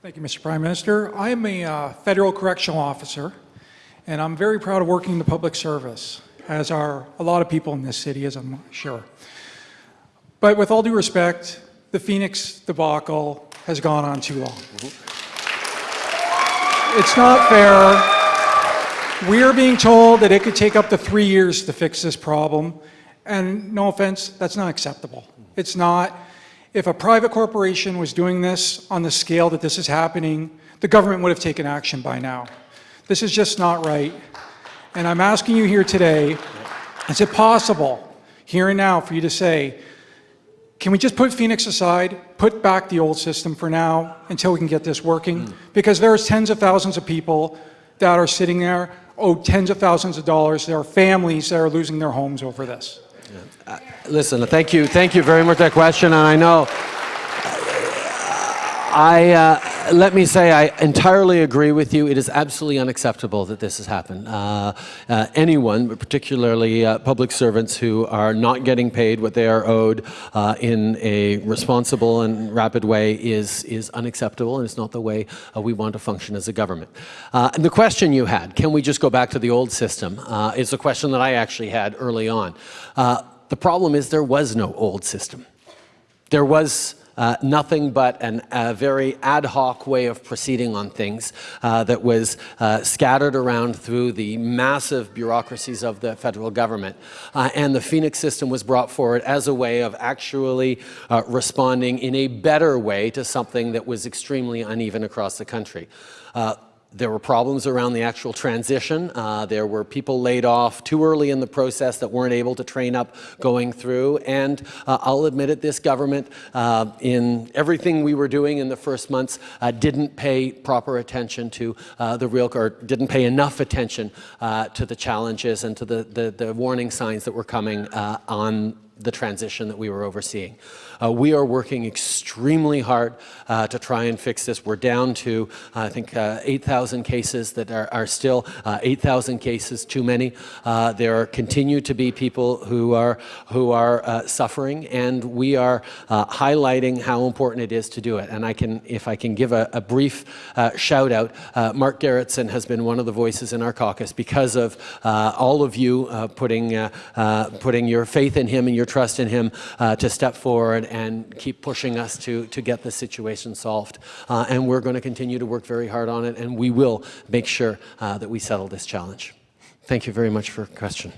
Thank you, Mr. Prime Minister. I am a uh, federal correctional officer, and I'm very proud of working in the public service, as are a lot of people in this city, as I'm sure. But with all due respect, the Phoenix debacle has gone on too long. It's not fair. We are being told that it could take up to three years to fix this problem, and no offense, that's not acceptable. It's not. If a private corporation was doing this on the scale that this is happening, the government would have taken action by now. This is just not right. And I'm asking you here today, is it possible, here and now, for you to say, can we just put Phoenix aside, put back the old system for now until we can get this working? Mm. Because there's tens of thousands of people that are sitting there, owe tens of thousands of dollars. There are families that are losing their homes over this. Uh, listen, thank you, thank you very much for that question, and I know I, uh, let me say I entirely agree with you. It is absolutely unacceptable that this has happened. Uh, uh, anyone, but particularly uh, public servants who are not getting paid what they are owed uh, in a responsible and rapid way is, is unacceptable and it's not the way uh, we want to function as a government. and the question you had, can we just go back to the old system, is a question that I actually had early on. the problem is there was no old system. There was uh, nothing but an, a very ad hoc way of proceeding on things uh, that was uh, scattered around through the massive bureaucracies of the federal government. Uh, and the Phoenix system was brought forward as a way of actually uh, responding in a better way to something that was extremely uneven across the country. There were problems around the actual transition. Uh, there were people laid off too early in the process that weren't able to train up going through. And uh, I'll admit it, this government, uh, in everything we were doing in the first months, uh, didn't pay proper attention to uh, the real, or didn't pay enough attention uh, to the challenges and to the, the, the, warning signs that were coming on the transition that we were overseeing. Uh, we are working extremely hard uh, to try and fix this. We're down to, uh, I think, uh, 8,000 cases that are, are still uh, 8,000 cases too many. Uh, there continue to be people who are, who are suffering, and we are highlighting how important it is to do it. And I can, if I can give a, a brief shout out, Mark Gerretsen has been one of the voices in our caucus because of all of you putting, putting your faith in him and your trust in him to step forward and keep pushing us to, to get the situation solved. Uh, and we're going to continue to work very hard on it, and we will make sure uh, that we settle this challenge. Thank you very much for your question.